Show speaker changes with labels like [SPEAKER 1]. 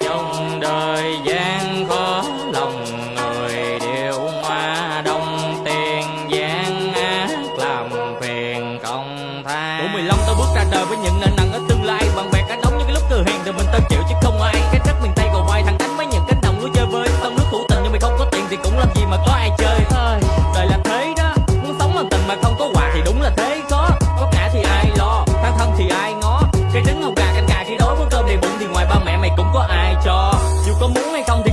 [SPEAKER 1] trong đời gian khó, lòng người đều hoa đông. Tiền gian ác, làm phiền công tha.
[SPEAKER 2] Tuổi 15 tôi bước ra đời với những nợ nặng ở tương lai, bằng có muốn hay không